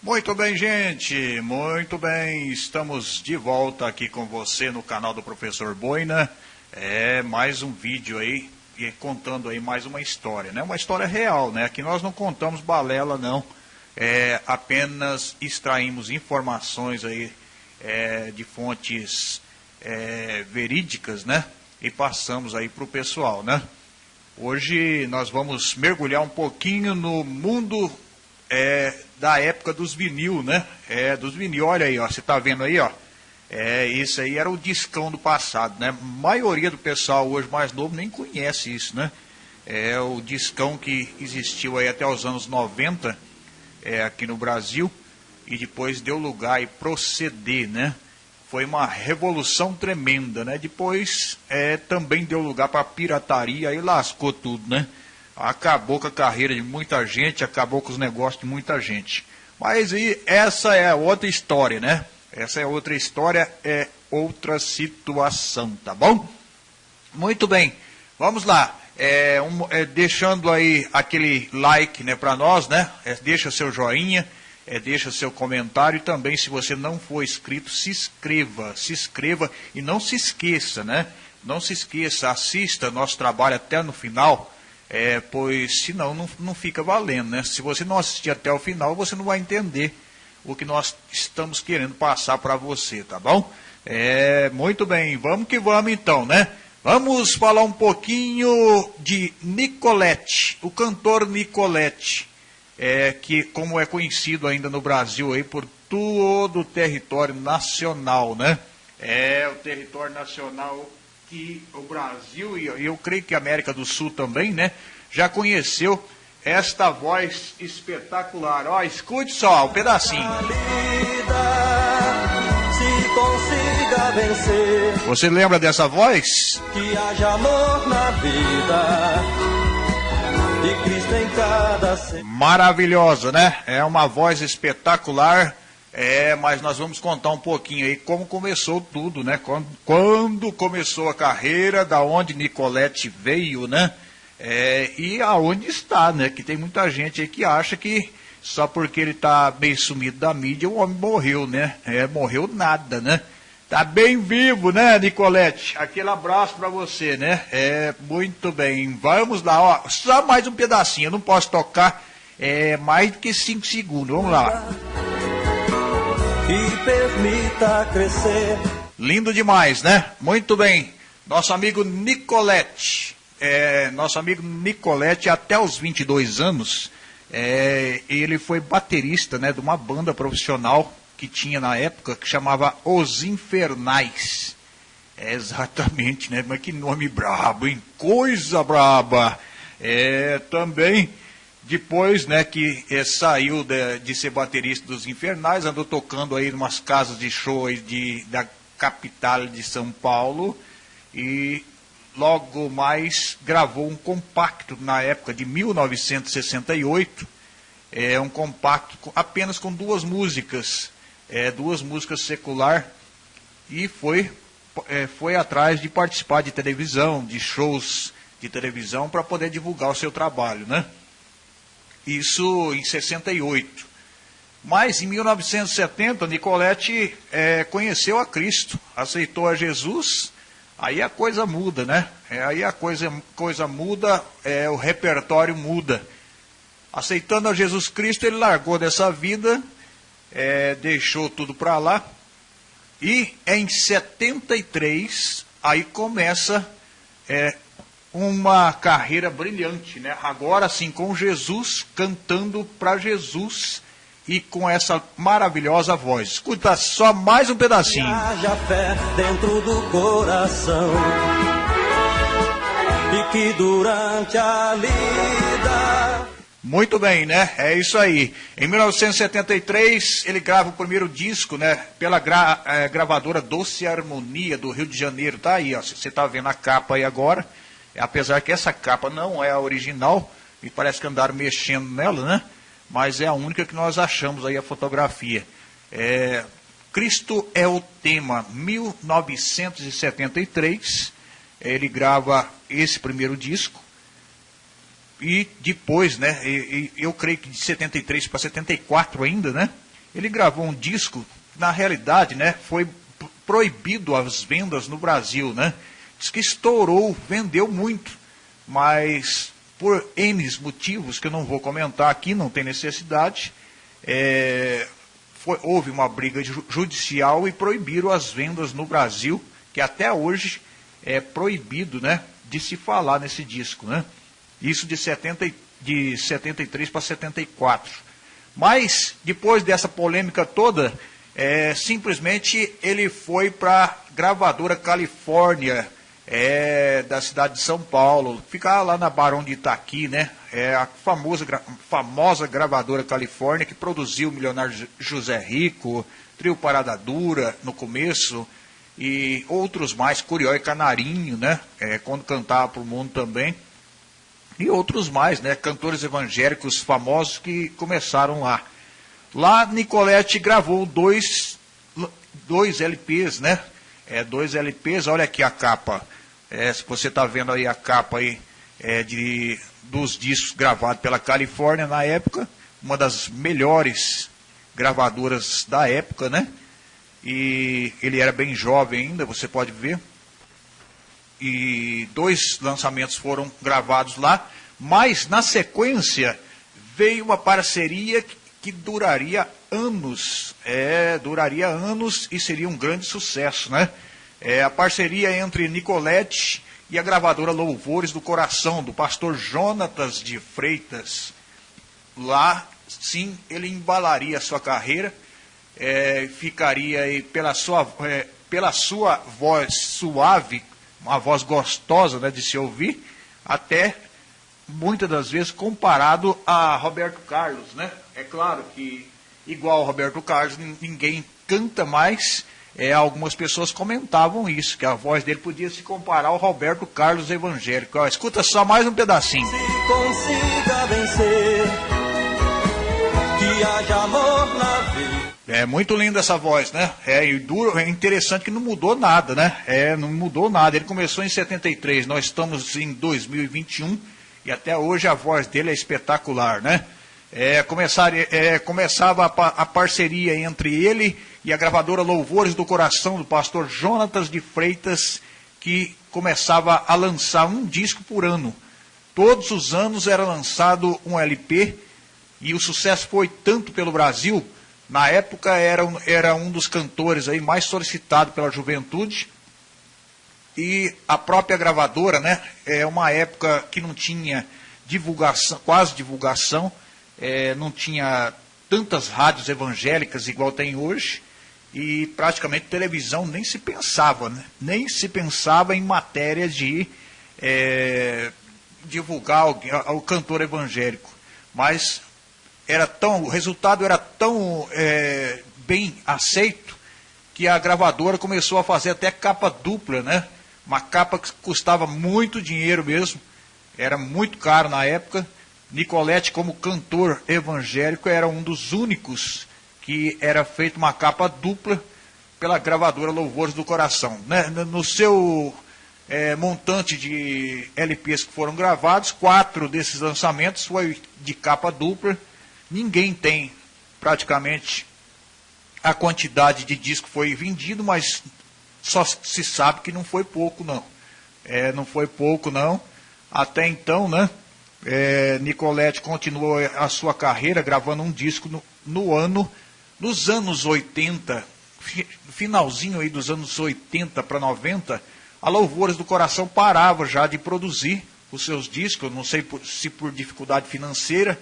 Muito bem, gente, muito bem. Estamos de volta aqui com você no canal do Professor Boina. É mais um vídeo aí contando aí mais uma história, né? Uma história real, né? Aqui nós não contamos balela, não. É, apenas extraímos informações aí é, de fontes é, verídicas, né? E passamos aí para o pessoal, né? Hoje nós vamos mergulhar um pouquinho no mundo é, da época dos vinil, né? É, dos vinil, olha aí, ó, você tá vendo aí, ó. É, isso aí era o discão do passado, né? A maioria do pessoal hoje mais novo nem conhece isso, né? É o discão que existiu aí até os anos 90 é, aqui no Brasil e depois deu lugar e proceder, né? Foi uma revolução tremenda, né? Depois é, também deu lugar para pirataria e lascou tudo, né? Acabou com a carreira de muita gente, acabou com os negócios de muita gente. Mas e essa é outra história, né? Essa é outra história, é outra situação, tá bom? Muito bem, vamos lá. É, um, é, deixando aí aquele like né, para nós, né? É, deixa seu joinha, é, deixa seu comentário e também, se você não for inscrito, se inscreva, se inscreva e não se esqueça, né? Não se esqueça, assista nosso trabalho até no final é, pois senão não, não fica valendo, né? Se você não assistir até o final, você não vai entender o que nós estamos querendo passar para você, tá bom? É, muito bem, vamos que vamos então, né? Vamos falar um pouquinho de Nicolette, o cantor Nicolette, é, que como é conhecido ainda no Brasil aí por todo o território nacional, né? É, o território nacional que o Brasil e eu creio que a América do Sul também, né, já conheceu esta voz espetacular. Ó, escute só um pedacinho. Você lembra dessa voz? Que haja amor na vida. E Cristo em cada Maravilhosa, né? É uma voz espetacular é, mas nós vamos contar um pouquinho aí como começou tudo, né? Quando, quando começou a carreira, da onde Nicolette veio, né? É, e aonde está, né? Que tem muita gente aí que acha que só porque ele está bem sumido da mídia, o homem morreu, né? É, morreu nada, né? Tá bem vivo, né, Nicolette? Aquele abraço para você, né? É, muito bem. Vamos lá, ó. Só mais um pedacinho. Eu não posso tocar é, mais do que cinco segundos. Vamos lá permita crescer. Lindo demais, né? Muito bem. Nosso amigo Nicolette, é, nosso amigo Nicolette, até os 22 anos, é, ele foi baterista né, de uma banda profissional que tinha na época, que chamava Os Infernais. É, exatamente, né? Mas que nome brabo, hein? Coisa braba. É, também depois, né, que eh, saiu de, de, ser baterista dos Infernais, andou tocando aí em umas casas de show de, da capital de São Paulo e logo mais gravou um compacto na época de 1968, é um compacto com, apenas com duas músicas, é, duas músicas secular e foi é, foi atrás de participar de televisão, de shows de televisão para poder divulgar o seu trabalho, né? Isso em 68. Mas em 1970, Nicolette é, conheceu a Cristo, aceitou a Jesus, aí a coisa muda, né? É, aí a coisa, coisa muda, é, o repertório muda. Aceitando a Jesus Cristo, ele largou dessa vida, é, deixou tudo para lá, e em 73, aí começa é, uma carreira brilhante, né? Agora sim, com Jesus, cantando para Jesus e com essa maravilhosa voz. Escuta só mais um pedacinho. Haja fé dentro do coração e que durante a lida muito bem, né? É isso aí. Em 1973, ele grava o primeiro disco, né? Pela gra é, gravadora Doce Harmonia do Rio de Janeiro. Tá aí, ó. Você tá vendo a capa aí agora. Apesar que essa capa não é a original, e parece que andaram mexendo nela, né? Mas é a única que nós achamos aí a fotografia. É, Cristo é o tema, 1973. Ele grava esse primeiro disco. E depois, né? E, e, eu creio que de 73 para 74 ainda, né? Ele gravou um disco, na realidade, né, foi proibido as vendas no Brasil, né? Diz que estourou, vendeu muito, mas por N motivos que eu não vou comentar aqui, não tem necessidade, é, foi, houve uma briga judicial e proibiram as vendas no Brasil, que até hoje é proibido, né, de se falar nesse disco, né? Isso de, 70, de 73 para 74. Mas, depois dessa polêmica toda, é, simplesmente ele foi para a gravadora Califórnia, é, da cidade de São Paulo, fica lá na Barão de Itaqui, né? É a famosa, famosa gravadora Califórnia que produziu o milionário José Rico, Trio Parada Dura no começo, e outros mais, Curió e Canarinho, né? É, quando cantava para o mundo também. E outros mais, né? Cantores evangélicos famosos que começaram lá. Lá, Nicolette gravou dois, dois LPs, né? É, dois LPs, olha aqui a capa. É, se você está vendo aí a capa aí, é, de, dos discos gravados pela Califórnia na época, uma das melhores gravadoras da época, né? E ele era bem jovem ainda, você pode ver. E dois lançamentos foram gravados lá, mas na sequência veio uma parceria que duraria anos, é, duraria anos e seria um grande sucesso, né? É a parceria entre Nicolette e a gravadora Louvores do Coração, do pastor Jonatas de Freitas. Lá, sim, ele embalaria a sua carreira, é, ficaria pela sua, é, pela sua voz suave, uma voz gostosa né, de se ouvir, até muitas das vezes comparado a Roberto Carlos, né? É claro que igual Roberto Carlos ninguém canta mais. É, algumas pessoas comentavam isso, que a voz dele podia se comparar ao Roberto Carlos evangélico. Ó, escuta só mais um pedacinho. Se consiga vencer, que haja amor na vida. É muito linda essa voz, né? É, e duro, é interessante que não mudou nada, né? É, não mudou nada. Ele começou em 73, nós estamos em 2021 e até hoje a voz dele é espetacular, né? É, começar, é, começava a, a, parceria entre ele e a gravadora Louvores do Coração do pastor Jonatas de Freitas, que começava a lançar um disco por ano. Todos os anos era lançado um LP e o sucesso foi tanto pelo Brasil. Na época era, era um dos cantores aí mais solicitado pela juventude e a própria gravadora, né? É uma época que não tinha divulgação, quase divulgação, é, não tinha tantas rádios evangélicas igual tem hoje, e praticamente televisão nem se pensava, né? nem se pensava em matéria de é, divulgar o, cantor evangélico. Mas era tão, o resultado era tão é, bem aceito que a gravadora começou a fazer até capa dupla, né? Uma capa que custava muito dinheiro mesmo, era muito caro na época. Nicolette, como cantor evangélico, era um dos únicos que era feita uma capa dupla pela gravadora Louvores do Coração. Né? No seu é, montante de LPs que foram gravados, quatro desses lançamentos foi de capa dupla. Ninguém tem praticamente a quantidade de disco que foi vendido, mas só se sabe que não foi pouco, não. É, não foi pouco, não. Até então, né? É, Nicolette continuou a sua carreira gravando um disco no, no ano, nos anos 80, finalzinho aí dos anos 80 para 90, a Louvores do Coração parava já de produzir os seus discos, não sei por, se por dificuldade financeira,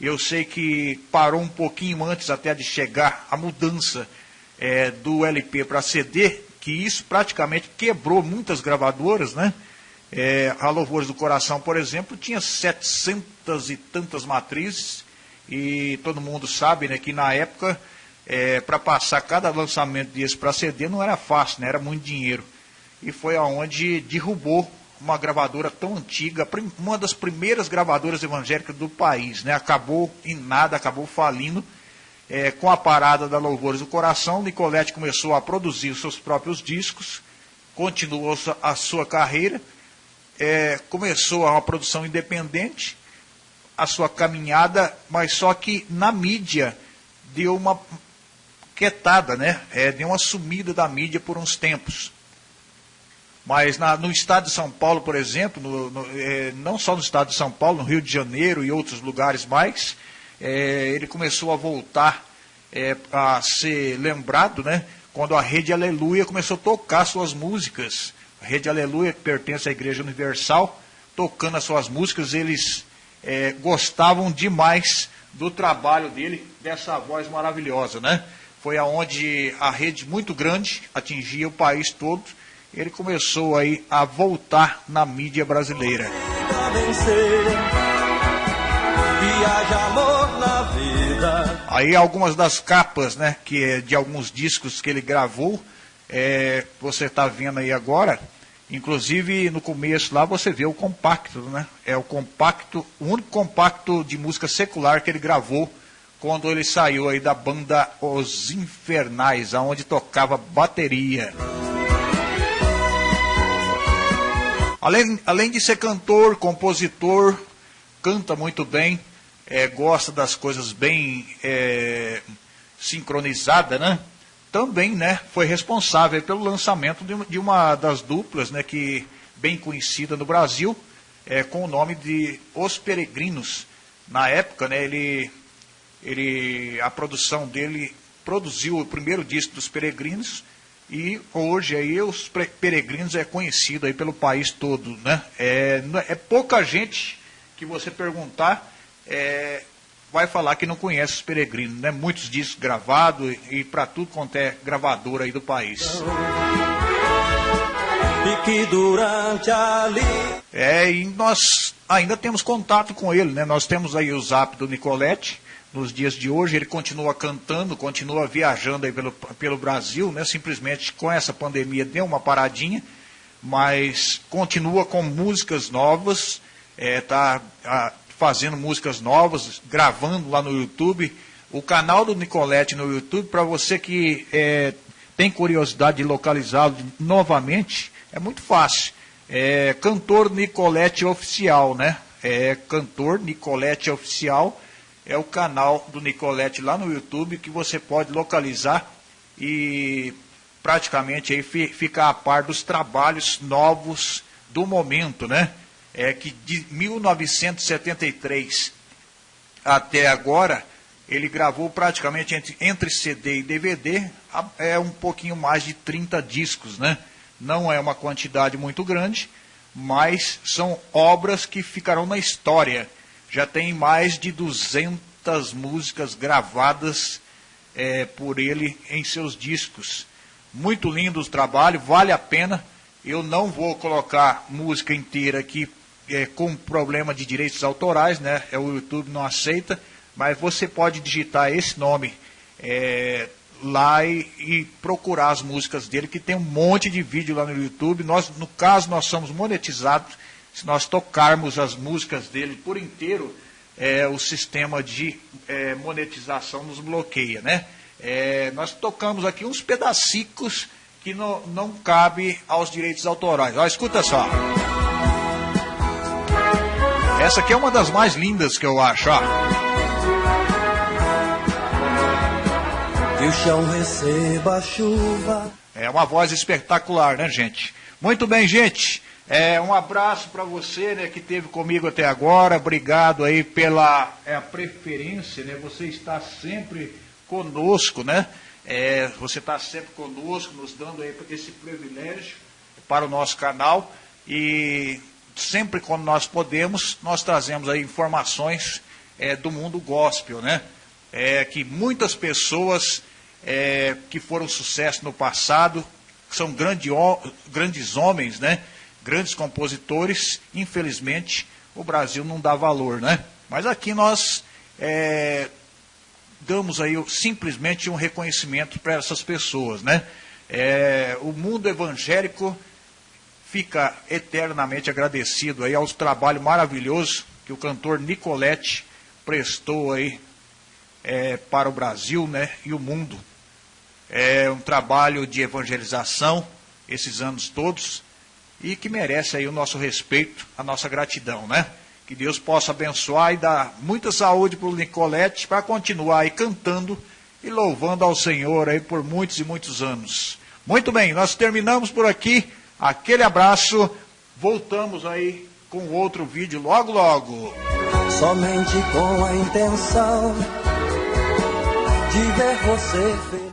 eu sei que parou um pouquinho antes até de chegar a mudança é, do LP para CD, que isso praticamente quebrou muitas gravadoras, né? É, a Louvores do Coração, por exemplo, tinha setecentas e tantas matrizes, e todo mundo sabe né, que na época, é, para passar cada lançamento desse para CD não era fácil, né, era muito dinheiro. E foi aonde derrubou uma gravadora tão antiga, uma das primeiras gravadoras evangélicas do país, né, acabou em nada, acabou falindo é, com a parada da Louvores do Coração, Nicolette começou a produzir os seus próprios discos, continuou a sua carreira, é, começou uma produção independente, a sua caminhada, mas só que na mídia deu uma quietada, né? É, deu uma sumida da mídia por uns tempos. Mas na, no estado de São Paulo, por exemplo, no, no, é, não só no estado de São Paulo, no Rio de Janeiro e outros lugares mais, é, ele começou a voltar é, a ser lembrado, né? Quando a Rede Aleluia começou a tocar suas músicas. Rede Aleluia, que pertence à Igreja Universal, tocando as suas músicas, eles é, gostavam demais do trabalho dele, dessa voz maravilhosa, né? Foi aonde a rede muito grande atingia o país todo. Ele começou aí a voltar na mídia brasileira. Aí algumas das capas, né, que é de alguns discos que ele gravou, é, você está vendo aí agora. Inclusive no começo lá você vê o compacto, né? É o compacto, o único compacto de música secular que ele gravou quando ele saiu aí da banda Os Infernais, aonde tocava bateria. Além, além de ser cantor, compositor, canta muito bem, é, gosta das coisas bem é, sincronizadas, né? Também, né, foi responsável pelo lançamento de, uma das duplas, né, que bem conhecida no Brasil, é, com o nome de Os Peregrinos. Na época, né, ele ele, a produção dele produziu o primeiro disco dos Peregrinos e hoje aí os Peregrinos é conhecido aí pelo país todo, né? É, é pouca gente que você perguntar é, vai falar que não conhece os Peregrinos, né? Muitos discos gravados e para tudo quanto é gravadora aí do país. E que durante ali... É, e nós ainda temos contato com ele, né? Nós temos aí o zap do Nicolete, nos dias de hoje. Ele continua cantando, continua viajando aí pelo, pelo Brasil, né? simplesmente com essa pandemia deu uma paradinha, mas continua com músicas novas, está é, fazendo músicas novas, gravando lá no YouTube. O canal do Nicolete no YouTube, para você que é, tem curiosidade de localizá-lo novamente, é muito fácil. É Cantor Nicolete Oficial, né? É Cantor Nicolete Oficial é o canal do Nicolete lá no YouTube que você pode localizar e praticamente aí ficar a par dos trabalhos novos do momento, né? É que de 1973 até agora ele gravou praticamente entre, entre CD e DVD é um pouquinho mais de 30 discos, né? Não é uma quantidade muito grande, mas são obras que ficarão na história já tem mais de 200 músicas gravadas é, por ele em seus discos. Muito lindo o trabalho, vale a pena. Eu não vou colocar música inteira aqui é, com problema de direitos autorais, né? É, o YouTube não aceita, mas você pode digitar esse nome é, lá e, e, procurar as músicas dele, que tem um monte de vídeo lá no YouTube. Nós, no caso, nós somos monetizados se nós tocarmos as músicas dele por inteiro, é, o sistema de é, monetização nos bloqueia, né? É, nós tocamos aqui uns pedacicos que não, não cabe aos direitos autorais. Ó, escuta só. Essa aqui é uma das mais lindas que eu acho, ó. Que o chão receba chuva. É uma voz espetacular, né, gente? Muito bem, gente. É, um abraço para você né, que esteve comigo até agora. Obrigado aí pela é, preferência. Né? Você está sempre conosco, né? É, você está sempre conosco, nos dando aí esse privilégio para o nosso canal. E sempre quando nós podemos, nós trazemos aí informações é, do mundo gospel, né? É, que muitas pessoas é, que foram sucesso no passado, são grande, grandes homens, né? grandes compositores, infelizmente o Brasil não dá valor, né? Mas aqui nós é, damos aí simplesmente um reconhecimento para essas pessoas, né? É, o mundo evangélico fica eternamente agradecido aí aos trabalhos maravilhosos que o cantor Nicolette prestou aí é, para o Brasil, né? E o mundo. É um trabalho de evangelização esses anos todos e que merece aí o nosso respeito, a nossa gratidão, né? Que Deus possa abençoar e dar muita saúde para o Nicolete para continuar aí cantando e louvando ao Senhor aí por muitos e muitos anos. Muito bem, nós terminamos por aqui. Aquele abraço. Voltamos aí com outro vídeo logo logo. Somente com a intenção de ver você feliz.